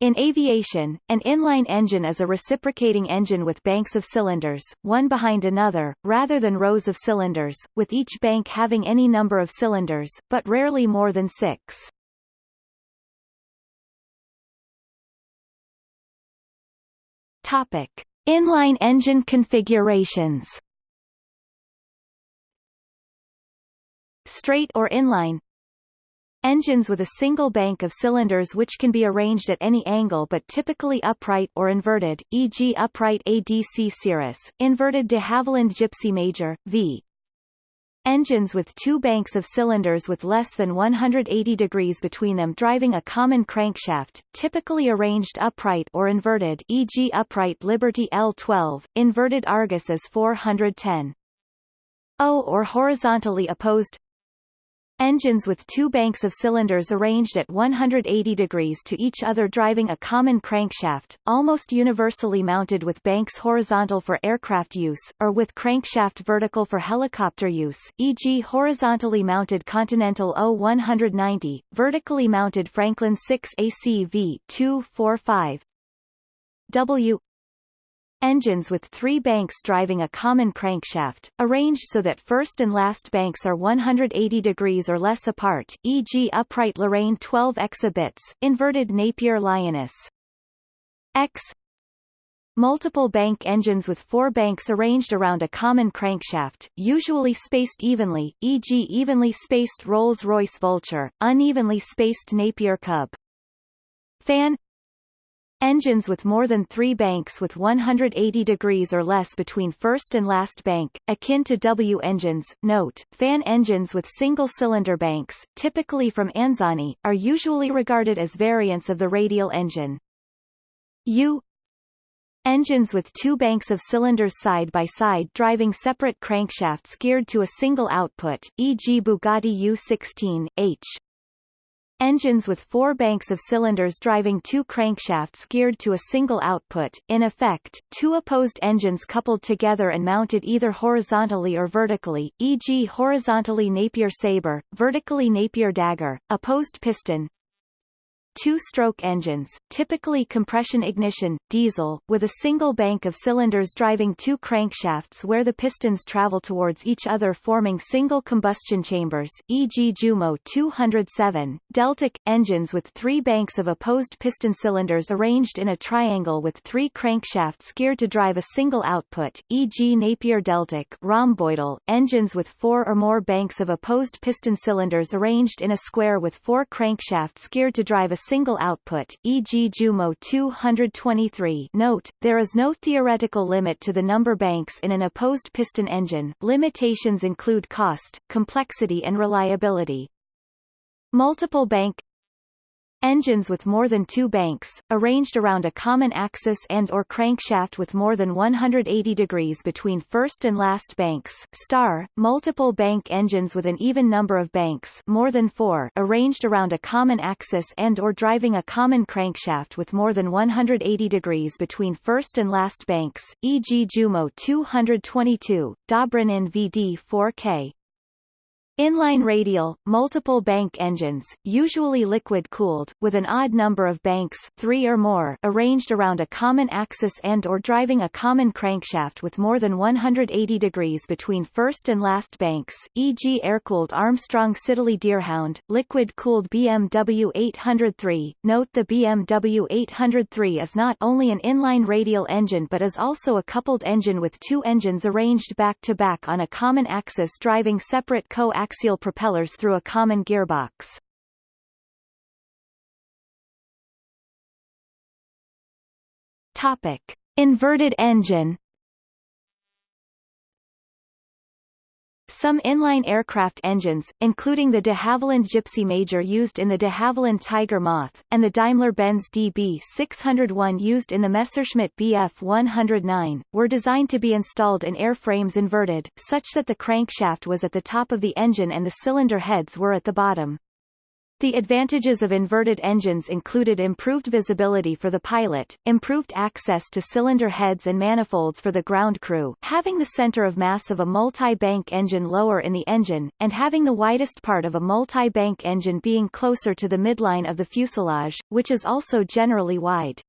In aviation, an inline engine is a reciprocating engine with banks of cylinders, one behind another, rather than rows of cylinders, with each bank having any number of cylinders, but rarely more than six. Topic. Inline engine configurations Straight or inline Engines with a single bank of cylinders which can be arranged at any angle but typically upright or inverted, e.g. upright ADC Cirrus, inverted de Havilland Gipsy Major, v. Engines with two banks of cylinders with less than 180 degrees between them driving a common crankshaft, typically arranged upright or inverted e.g. upright Liberty L12, inverted Argus As 410. O or horizontally opposed Engines with two banks of cylinders arranged at 180 degrees to each other driving a common crankshaft, almost universally mounted with banks horizontal for aircraft use, or with crankshaft vertical for helicopter use, e.g. horizontally mounted Continental O190, vertically mounted Franklin 6 ACV 245 W Engines with three banks driving a common crankshaft, arranged so that first and last banks are 180 degrees or less apart e.g. upright Lorraine 12 exabits, inverted Napier Lioness. X Multiple bank engines with four banks arranged around a common crankshaft, usually spaced evenly, e.g. evenly spaced Rolls-Royce Vulture, unevenly spaced Napier Cub. Fan Engines with more than three banks with 180 degrees or less between first and last bank, akin to W engines. Note, fan engines with single-cylinder banks, typically from Anzani, are usually regarded as variants of the radial engine. U Engines with two banks of cylinders side by side driving separate crankshafts geared to a single output, e.g. Bugatti U16, H. Engines with four banks of cylinders driving two crankshafts geared to a single output, in effect, two opposed engines coupled together and mounted either horizontally or vertically, e.g. horizontally Napier Sabre, vertically Napier Dagger, opposed piston, two-stroke engines, typically compression-ignition, diesel, with a single bank of cylinders driving two crankshafts where the pistons travel towards each other forming single combustion chambers, e.g. Jumo 207, Deltic, engines with three banks of opposed piston cylinders arranged in a triangle with three crankshafts geared to drive a single output, e.g. Napier Deltic rhomboidal, engines with four or more banks of opposed piston cylinders arranged in a square with four crankshafts geared to drive a single output, e.g. Jumo 223 Note, there is no theoretical limit to the number banks in an opposed piston engine, limitations include cost, complexity and reliability. Multiple bank Engines with more than two banks, arranged around a common axis and or crankshaft with more than 180 degrees between first and last banks star, multiple bank engines with an even number of banks more than four arranged around a common axis and or driving a common crankshaft with more than 180 degrees between first and last banks, e.g. Jumo 222, Dobrynin VD 4K, Inline radial, multiple bank engines, usually liquid-cooled, with an odd number of banks three or more arranged around a common axis and or driving a common crankshaft with more than 180 degrees between first and last banks, e.g. air-cooled Armstrong Siddeley Deerhound, liquid-cooled BMW 803. Note the BMW 803 is not only an inline radial engine but is also a coupled engine with two engines arranged back-to-back -back on a common axis driving separate co-axial axial propellers through a common gearbox. Topic: Inverted engine Some inline aircraft engines, including the de Havilland Gipsy Major used in the de Havilland Tiger Moth, and the Daimler-Benz DB601 used in the Messerschmitt Bf 109, were designed to be installed in airframes inverted, such that the crankshaft was at the top of the engine and the cylinder heads were at the bottom. The advantages of inverted engines included improved visibility for the pilot, improved access to cylinder heads and manifolds for the ground crew, having the center of mass of a multi-bank engine lower in the engine, and having the widest part of a multi-bank engine being closer to the midline of the fuselage, which is also generally wide.